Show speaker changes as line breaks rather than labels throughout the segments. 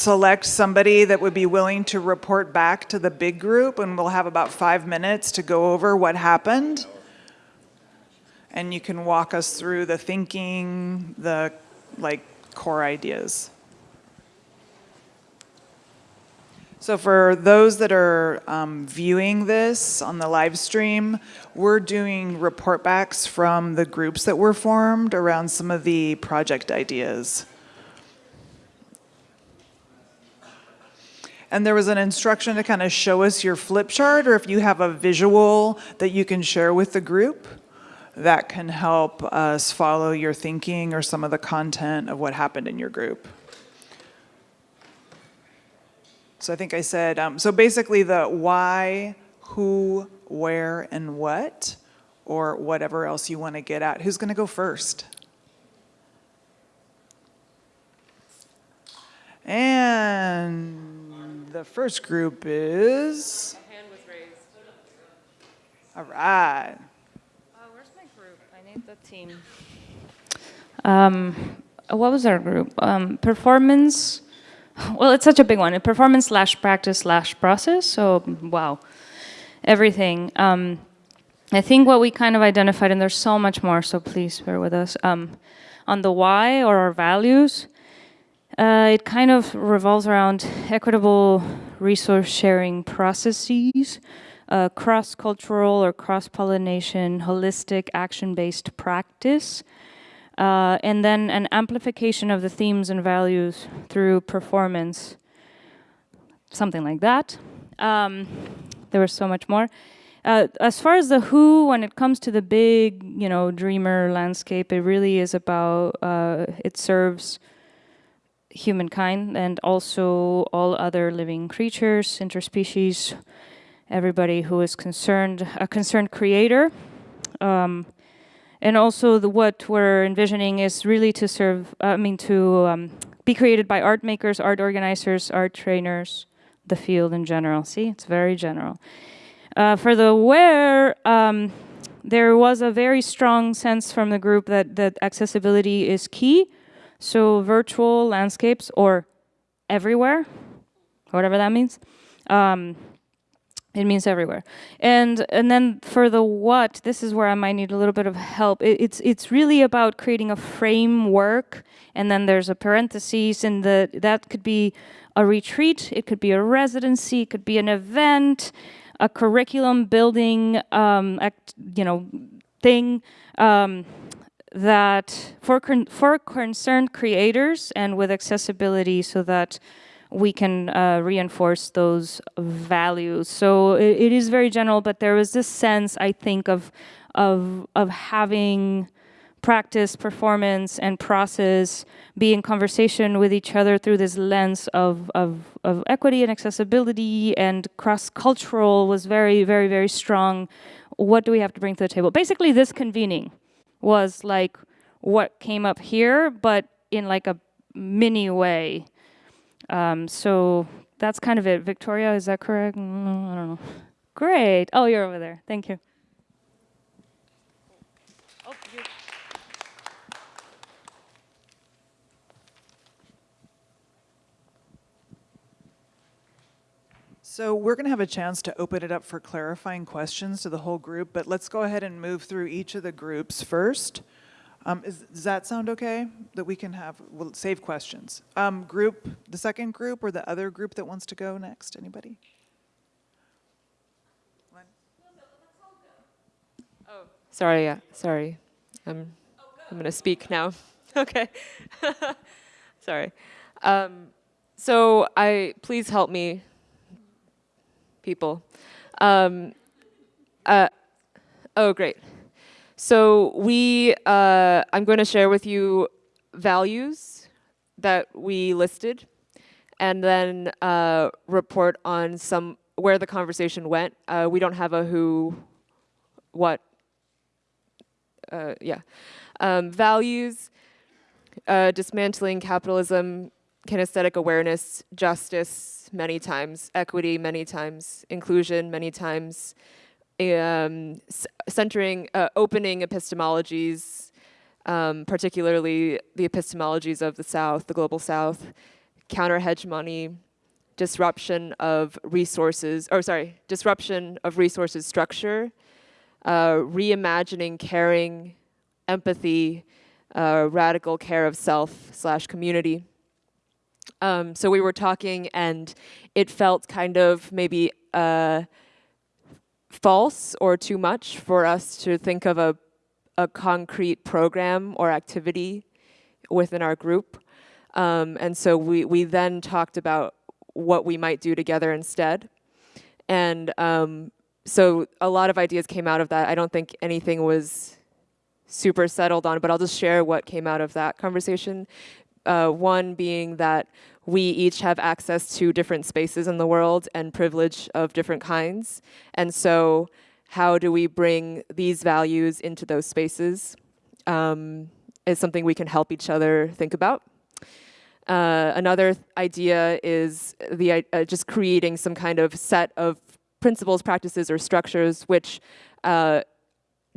select somebody that would be willing to report back to the big group and we'll have about five minutes to go over what happened. And you can walk us through the thinking, the like core ideas. So for those that are um, viewing this on the live stream, we're doing report backs from the groups that were formed around some of the project ideas. And there was an instruction to kind of show us your flip chart or if you have a visual that you can share with the group that can help us follow your thinking or some of the content of what happened in your group. So I think I said, um, so basically the why, who, where, and what, or whatever else you want to get at. Who's going to go first? And the first group is?
hand was raised.
All right.
Uh, where's my group? I need the team. Um, what was our group? Um, performance well, it's such a big one. Performance slash practice slash process. So, wow, everything. Um, I think what we kind of identified, and there's so much more, so please bear with us, um, on the why or our values, uh, it kind of revolves around equitable resource sharing processes, uh, cross-cultural or cross-pollination, holistic action-based practice, uh, and then an amplification of the themes and values through performance, something like that. Um, there was so much more. Uh, as far as the who, when it comes to the big, you know, dreamer landscape, it really is about, uh, it serves humankind and also all other living creatures, interspecies, everybody who is concerned, a concerned creator. Um, and also the, what we're envisioning is really to serve, I mean, to um, be created by art makers, art organizers, art trainers, the field in general. See, it's very general. Uh, for the where, um, there was a very strong sense from the group that, that accessibility is key. So virtual landscapes or everywhere, whatever that means, um, it means everywhere. And and then for the what, this is where I might need a little bit of help. It, it's it's really about creating a framework, and then there's a parentheses, and the that could be a retreat, it could be a residency, it could be an event, a curriculum building, um, act, you know, thing. Um, that for for concerned creators and with accessibility so that we can uh, reinforce those values. So it, it is very general, but there was this sense, I think, of, of, of having practice, performance, and process be in conversation with each other through this lens of, of, of equity and accessibility and cross-cultural was very, very, very strong. What do we have to bring to the table? Basically, this convening was like what came up here, but in like a mini way. Um, so that's kind of it. Victoria, is that correct? Mm, I don't know. Great. Oh, you're over there. Thank you.
So we're going to have a chance to open it up for clarifying questions to the whole group, but let's go ahead and move through each of the groups first. Um, is, does that sound okay? That we can have, we'll save questions. Um, group, the second group or the other group that wants to go next? Anybody?
Oh, sorry, yeah, sorry. I'm, I'm going to speak now. okay. sorry. Um, so I, please help me, people. Um, uh, oh, great. So we, uh, I'm going to share with you values that we listed and then uh, report on some where the conversation went. Uh, we don't have a who, what, uh, yeah. Um, values, uh, dismantling capitalism, kinesthetic awareness, justice many times, equity many times, inclusion many times, um, centering, uh, opening epistemologies, um, particularly the epistemologies of the South, the Global South, counter hegemony, disruption of resources, or sorry, disruption of resources structure, uh, reimagining caring, empathy, uh, radical care of self slash community. Um, so we were talking, and it felt kind of maybe uh, false or too much for us to think of a, a concrete program or activity within our group. Um, and so we, we then talked about what we might do together instead. And um, so a lot of ideas came out of that. I don't think anything was super settled on, but I'll just share what came out of that conversation. Uh, one being that we each have access to different spaces in the world and privilege of different kinds. And so, how do we bring these values into those spaces? Um, is something we can help each other think about. Uh, another idea is the uh, just creating some kind of set of principles, practices, or structures which uh,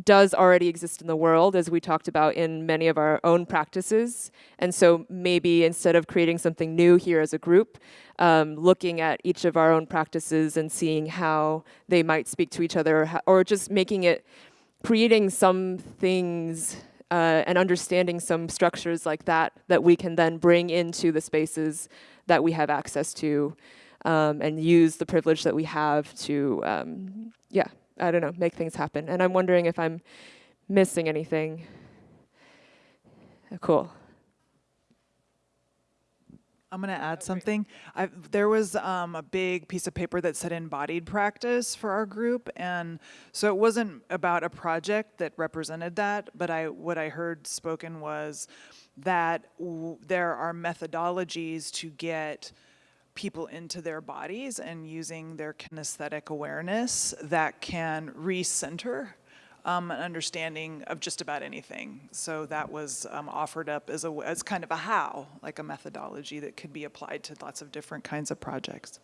does already exist in the world, as we talked about in many of our own practices. And so maybe instead of creating something new here as a group, um, looking at each of our own practices and seeing how they might speak to each other, or, just making it, creating some things uh, and understanding some structures like that that we can then bring into the spaces that we have access to um, and use the privilege that we have to, um, yeah, I don't know, make things happen. And I'm wondering if I'm missing anything. Cool.
I'm going to add something. I, there was um, a big piece of paper that said embodied practice for our group, and so it wasn't about a project that represented that. But I, what I heard spoken was that w- there are methodologies to get people into their bodies and using their kinesthetic awareness that can recenter um, an understanding of just about anything. So that was um, offered up as a as kind of a how, like a methodology that could be applied to lots of different kinds of projects.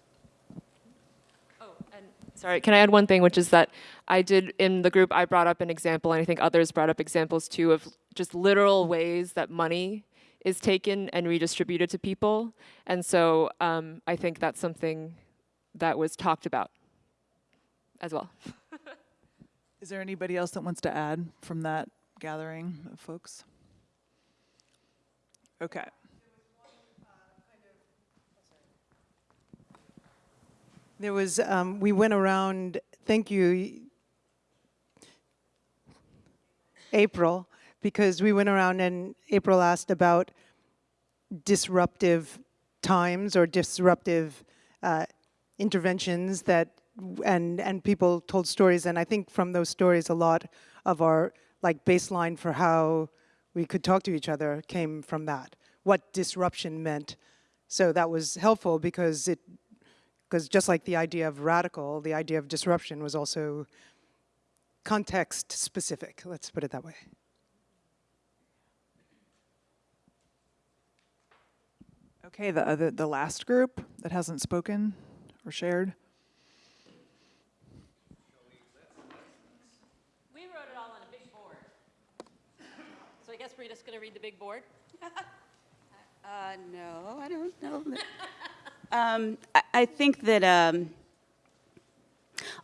Oh, and sorry, can I add one thing, which is that I did in the group, I brought up an example, and I think others brought up examples too of just literal ways that money is taken and redistributed to people. And so um, I think that's something that was talked about as well.
Is there anybody else that wants to add from that gathering of folks? Okay.
There was, um, we went around, thank you, April, because we went around and April asked about disruptive times or disruptive uh, interventions that, and, and people told stories. And I think from those stories, a lot of our like baseline for how we could talk to each other came from that, what disruption meant. So that was helpful because it because just like the idea of radical, the idea of disruption was also context specific. Let's put it that way.
Okay, the other, the last group that hasn't spoken or shared.
We wrote it all on a big board. So I guess we're just going to read the big board?
Uh, no, I don't know. um, I, I think that um,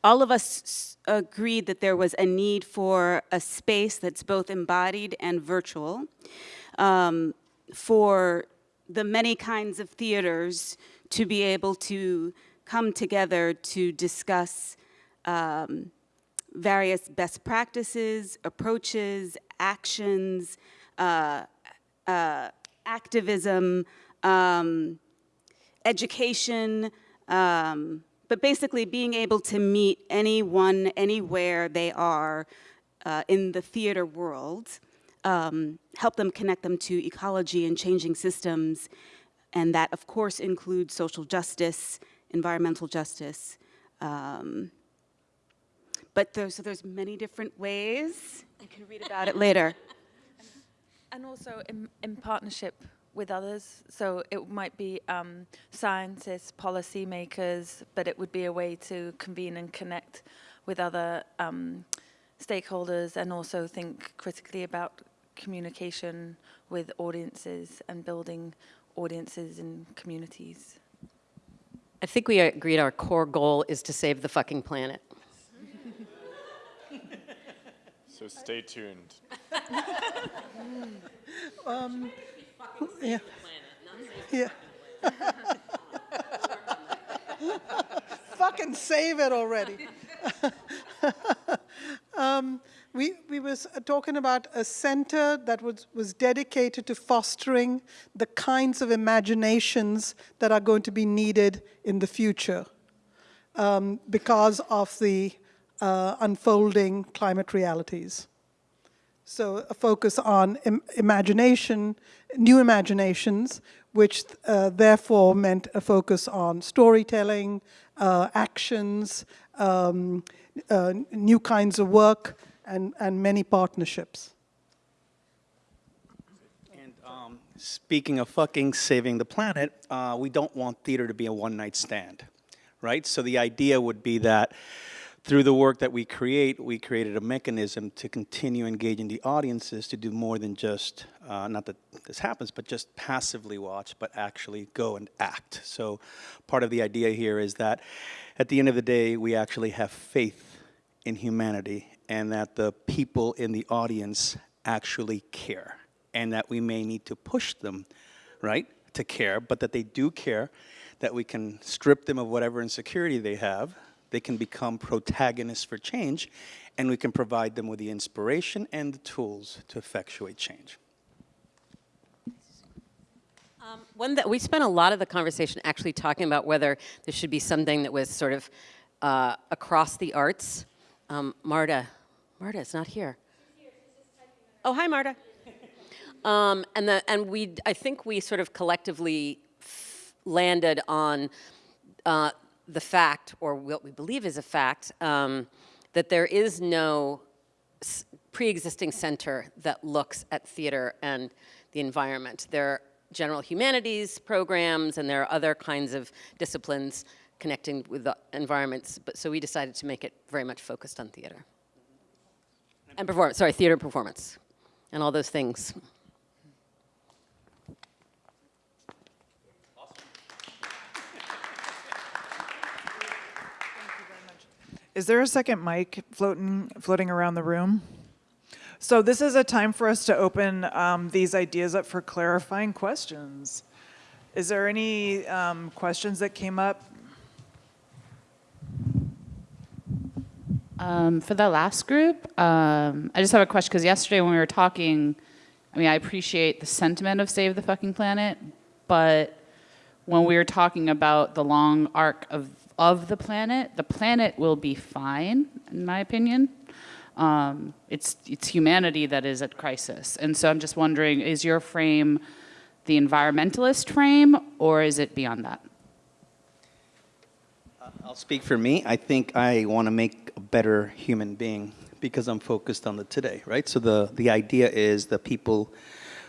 all of us s- agreed that there was a need for a space that's both embodied and virtual um, for the many kinds of theaters to be able to come together to discuss um, various best practices, approaches, actions, uh, uh, activism, um, education, um, but basically being able to meet anyone, anywhere they are uh, in the theater world, um, help them connect them to ecology and changing systems, and that of course includes social justice, environmental justice. Um, but there's, so there's many different ways. You can read about it later.
And also in, in partnership with others. So it might be um, scientists, policymakers, but it would be a way to convene and connect with other um, stakeholders and also think critically about communication with audiences and building audiences and communities.
I think we agreed our core goal is to save the fucking planet.
So stay tuned.
Yeah. Yeah. Fucking save it already. um, we, we was uh, talking about a center that was, was dedicated to fostering the kinds of imaginations that are going to be needed in the future um, because of the uh, unfolding climate realities. So a focus on Im imagination, new imaginations, which uh, therefore meant a focus on storytelling, uh, actions, um, uh, new kinds of work, and, and many partnerships.
And um, speaking of fucking saving the planet, uh, we don't want theater to be a one-night stand, right? So the idea would be that through the work that we create, we created a mechanism to continue engaging the audiences to do more than just, uh, not that this happens, but just passively watch, but actually go and act. So part of the idea here is that at the end of the day, we actually have faith in humanity and that the people in the audience actually care and that we may need to push them, right, to care, but that they do care, that we can strip them of whatever insecurity they have, they can become protagonists for change, and we can provide them with the inspiration and the tools to effectuate change.
Um, one that we spent a lot of the conversation actually talking about whether there should be something that was sort of uh, across the arts. Um, Marta, Marta is not here. Oh, hi, Marta. Um, and the and we I think we sort of collectively landed on uh, the fact, or what we believe is a fact, um, that there is no pre-existing center that looks at theater and the environment. There are general humanities programs and there are other kinds of disciplines connecting with the environments, but so we decided to make it very much focused on theater. And performance, sorry, theater performance and all those things.
Is there a second mic floating, floating around the room? So this is a time for us to open um, these ideas up for clarifying questions. Is there any um, questions that came up?
Um, for the last group, um, I just have a question because yesterday when we were talking, I mean, I appreciate the sentiment of save the fucking planet, but when we were talking about the long arc of of the planet, the planet will be fine, in my opinion. Um, it's, it's humanity that is at crisis. And so I'm just wondering, is your frame the environmentalist frame, or is it beyond that?
I'll speak for me. I think I want to make a better human being because I'm focused on the today, right? So the, the idea is the people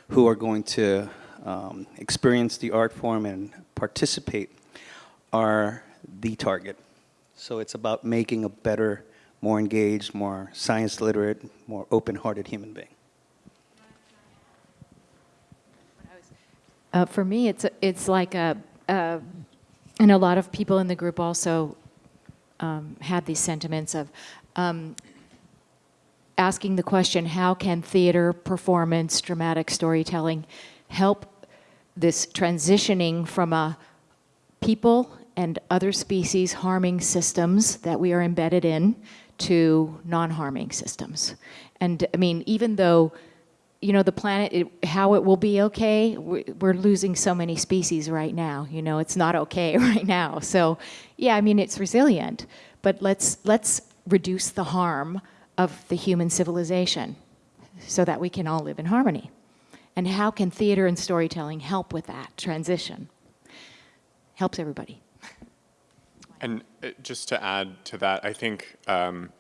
who are going to um, experience the art form and participate are the target. So it's about making a better, more engaged, more science literate, more open-hearted human being.
Uh, for me, it's it's like a, uh, and a lot of people in the group also um, had these sentiments of um, asking the question: How can theater, performance, dramatic storytelling help this transitioning from a people and other species harming systems that we are embedded in to non-harming systems. And I mean, even though, you know, the planet, it, how it will be okay, we're losing so many species right now. You know, it's not okay right now. So, yeah, I mean, it's resilient, but let's, let's reduce the harm of the human civilization so that we can all live in harmony. And how can theater and storytelling help with that transition? Helps everybody.
And uh, just to add to that, I think um,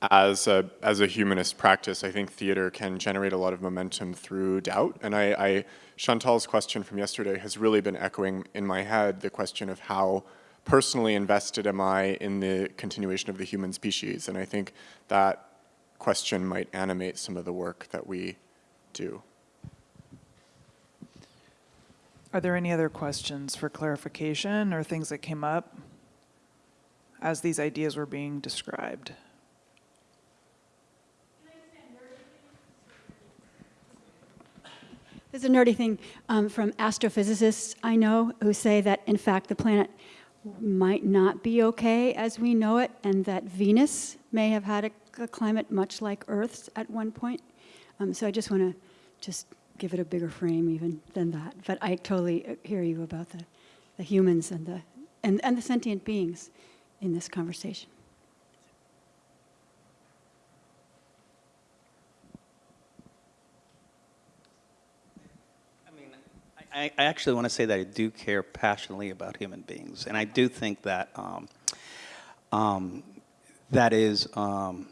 as a as a humanist practice, I think theater can generate a lot of momentum through doubt. And I, I Chantal's question from yesterday has really been echoing in my head the question of how personally invested am I in the continuation of the human species? And I think that question might animate some of the work that we do.
Are there any other questions for clarification or things that came up as these ideas were being described?
There's a nerdy thing um, from astrophysicists I know who say that, in fact, the planet might not be okay as we know it, and that Venus may have had a, a climate much like Earth's at one point. Um, so I just want to just give it a bigger frame even than that. But I totally uh, hear you about the, the humans and the, and, and the sentient beings in this conversation.
I, I actually want to say that I do care passionately about human beings, and I do think that um, um, that is um,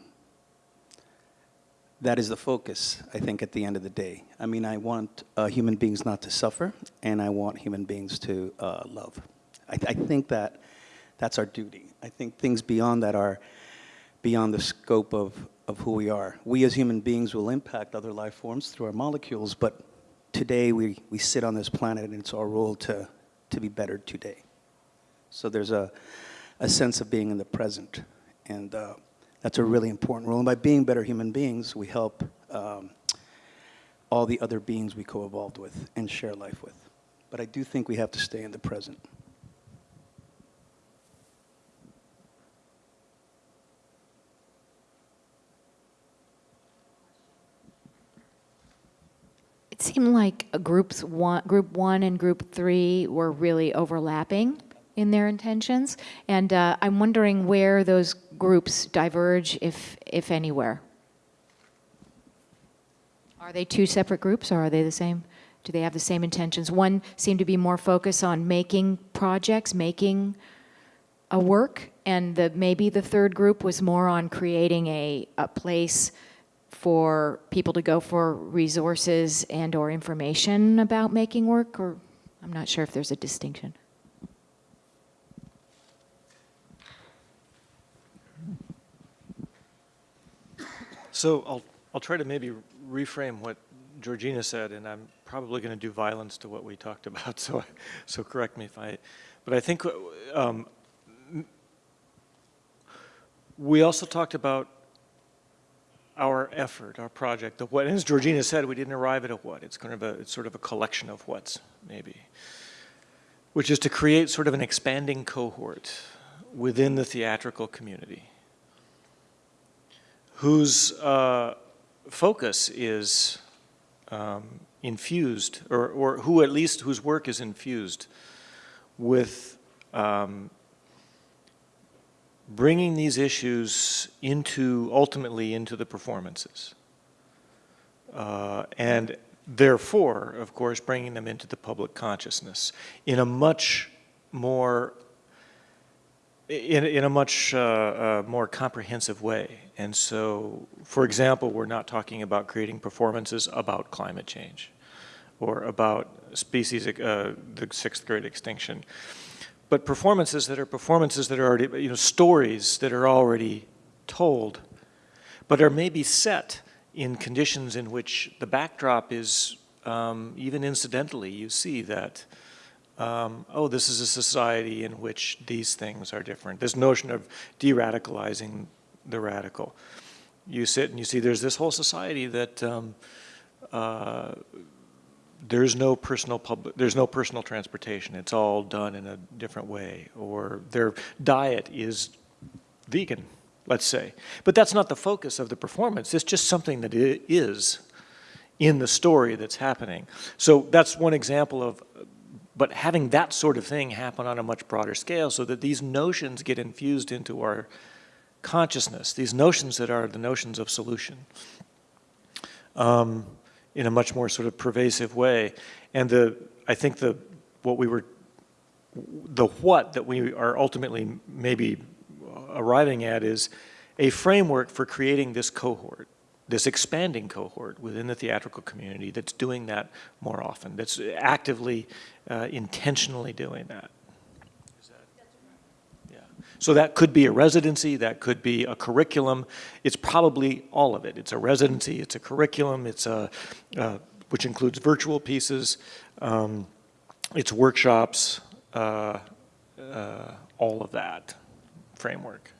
that is the focus. I think at the end of the day, I mean, I want uh, human beings not to suffer, and I want human beings to uh, love. I, I think that that's our duty. I think things beyond that are beyond the scope of, of who we are. We as human beings will impact other life forms through our molecules, but today we, we sit on this planet and it's our role to, to be better today. So there's a, a sense of being in the present. And uh, that's a really important role. And by being better human beings, we help um, all the other beings we co-evolved with and share life with. But I do think we have to stay in the present.
Seemed like groups one, group one and group three were really overlapping in their intentions, and uh, I'm wondering where those groups diverge, if if anywhere. Are they two separate groups, or are they the same? Do they have the same intentions? One seemed to be more focused on making projects, making a work, and the maybe the third group was more on creating a, a place for people to go for resources and or information about making work or I'm not sure if there's a distinction.
So I'll, I'll try to maybe reframe what Georgina said, and I'm probably going to do violence to what we talked about, so, so correct me if I, but I think um, we also talked about our effort, our project, the what, as Georgina said, we didn't arrive at a what. It's kind of a, it's sort of a collection of whats, maybe, which is to create sort of an expanding cohort within the theatrical community whose uh, focus is um, infused, or, or who at least whose work is infused with um, bringing these issues into, ultimately into the performances. Uh, and therefore, of course, bringing them into the public consciousness in a much more, in, in a much uh, uh, more comprehensive way. And so, for example, we're not talking about creating performances about climate change or about species, uh, the sixth grade extinction but performances that are performances that are already, you know, stories that are already told, but are maybe set in conditions in which the backdrop is, um, even incidentally, you see that, um, oh, this is a society in which these things are different. This notion of de-radicalizing the radical. You sit and you see there's this whole society that um, uh, there's no personal public, there's no personal transportation. It's all done in a different way. Or their diet is vegan, let's say. But that's not the focus of the performance. It's just something that it is in the story that's happening. So that's one example of, but having that sort of thing happen on a much broader scale so that these notions get infused into our consciousness, these notions that are the notions of solution. Um, in a much more sort of pervasive way. And the, I think the, what we were, the what that we are ultimately maybe arriving at is a framework for creating this cohort, this expanding cohort within the theatrical community that's doing that more often, that's actively, uh, intentionally doing that. So that could be a residency, that could be a curriculum. It's probably all of it. It's a residency, it's a curriculum, it's a, uh, which includes virtual pieces. Um, its workshops, uh, uh, all of that framework.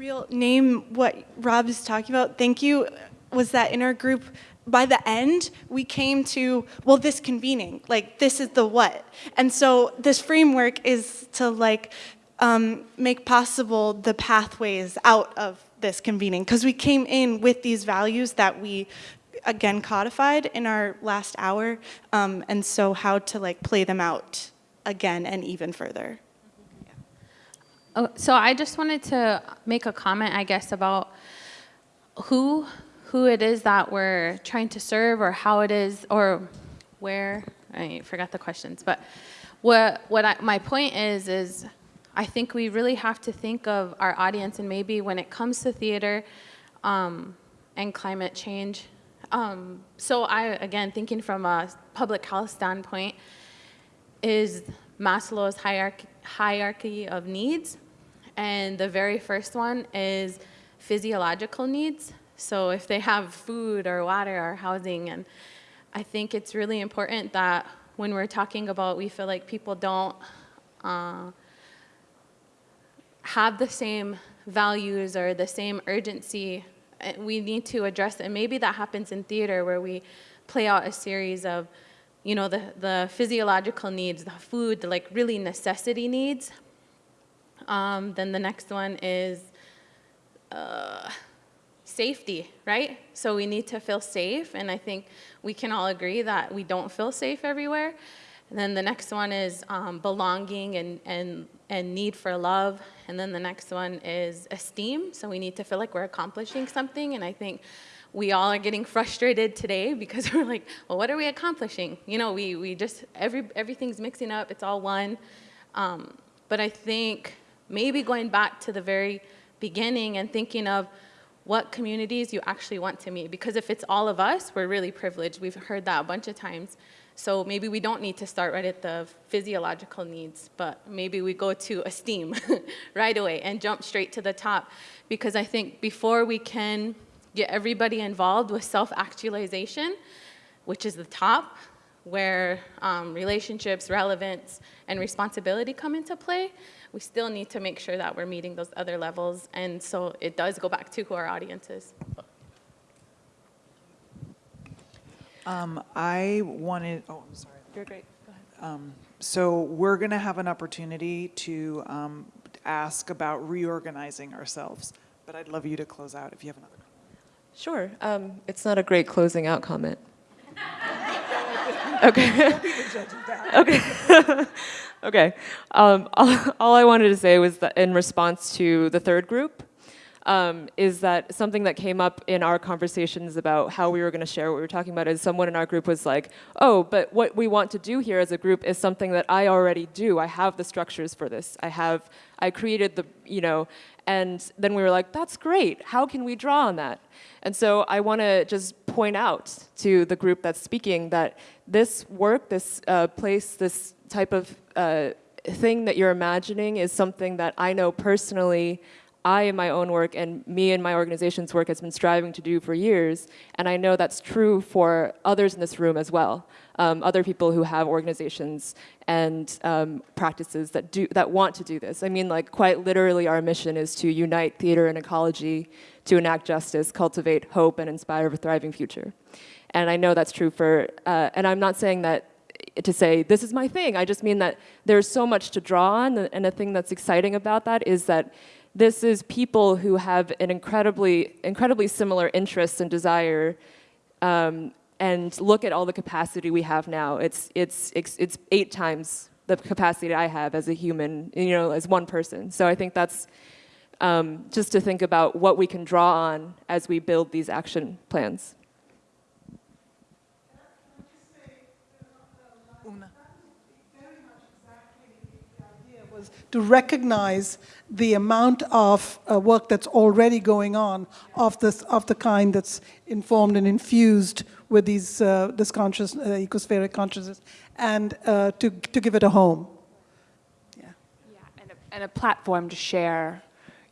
real name what Rob is talking about, thank you, was that in our group, by the end, we came to, well, this convening, like this is the what. And so this framework is to like um, make possible the pathways out of this convening because we came in with these values that we again codified in our last hour um, and so how to like play them out again and even further.
Oh, so I just wanted to make a comment, I guess, about who who it is that we're trying to serve, or how it is, or where. I forgot the questions, but what what I, my point is is I think we really have to think of our audience, and maybe when it comes to theater um, and climate change. Um, so I again thinking from a public health standpoint is Maslow's hierarchy hierarchy of needs. And the very first one is physiological needs. So if they have food or water or housing, and I think it's really important that when we're talking about, we feel like people don't uh, have the same values or the same urgency, eh, we need to address it. And maybe that happens in theater where we play out a series of you know, the, the physiological needs, the food, the like really necessity needs. Um, then the next one is uh, safety, right? So we need to feel safe, and I think we can all agree that we don't feel safe everywhere. And then the next one is um, belonging and, and, and need for love. And then the next one is esteem. So we need to feel like we're accomplishing something. And I think we all are getting frustrated today because we're like, well, what are we accomplishing? You know, we, we just, every, everything's mixing up, it's all one. Um, but I think maybe going back to the very beginning and thinking of what communities you actually want to meet. Because if it's all of us, we're really privileged. We've heard that a bunch of times. So maybe we don't need to start right at the physiological needs, but maybe we go to esteem right away and jump straight to the top. Because I think before we can get everybody involved with self-actualization, which is the top, where um, relationships, relevance, and responsibility come into play, we still need to make sure that we're meeting those other levels. And so it does go back to who our audience is.
Um, I wanted, oh, I'm sorry.
You're great. Go ahead.
Um, so we're going to have an opportunity to um, ask about reorganizing ourselves, but I'd love you to close out if you have another.
Sure. Um, it's not a great closing out comment. okay. okay. okay. Um, all, all, I wanted to say was that in response to the third group, um, is that something that came up in our conversations about how we were going to share what we were talking about is someone in our group was like, oh, but what we want to do here as a group is something that I already do. I have the structures for this. I have, I created the, you know, and then we were like, that's great. How can we draw on that? And so I want to just point out to the group that's speaking that this work, this uh, place, this type of thing that you're imagining is something that I know personally I in my own work and me and my organization's work has been striving to do for years, and I know that's true for others in this room as well. Um, other people who have organizations and um, practices that do that want to do this. I mean, like quite literally, our mission is to unite theater and ecology, to enact justice, cultivate hope, and inspire a thriving future. And I know that's true for. Uh, and I'm not saying that to say this is my thing. I just mean that there's so much to draw on, and the thing that's exciting about that is that this is people who have an incredibly, incredibly similar interests and desire um, and look at all the capacity we have now. It's, it's, it's, eight times the capacity I have as a human, you know, as one person. So I think that's um, just to think about what we can draw on as we build these action plans.
To recognize the amount of uh, work that's already going on of this of the kind that's informed and infused with these uh, this conscious uh, ecospheric consciousness, and uh, to to give it a home.
Yeah. Yeah, and a, and a platform to share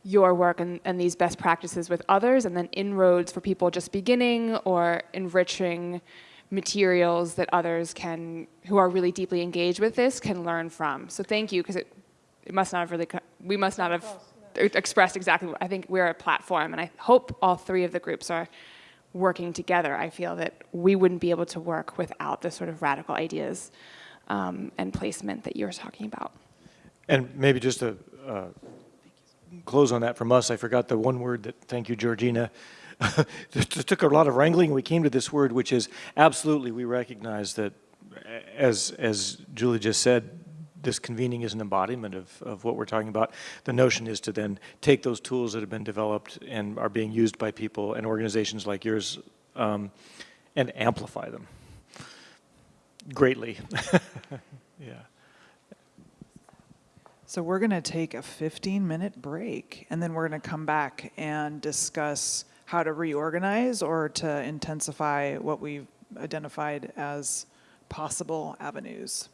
your work and, and these best practices with others, and then inroads for people just beginning or enriching materials that others can, who are really deeply engaged with this, can learn from. So thank you, because it, it must not have really, we must not have expressed exactly, I think we're a platform, and I hope all three of the groups are working together. I feel that we wouldn't be able to work without the sort of radical ideas um, and placement that you're talking about.
And maybe just to uh, close on that from us, I forgot the one word that, thank you, Georgina. It took a lot of wrangling. We came to this word, which is absolutely, we recognize that, as, as Julie just said, this convening is an embodiment of, of what we're talking about. The notion is to then take those tools that have been developed and are being used by people and organizations like yours um, and amplify them greatly. yeah.
So we're going to take a 15-minute break, and then we're going to come back and discuss how to reorganize or to intensify what we've identified as possible avenues.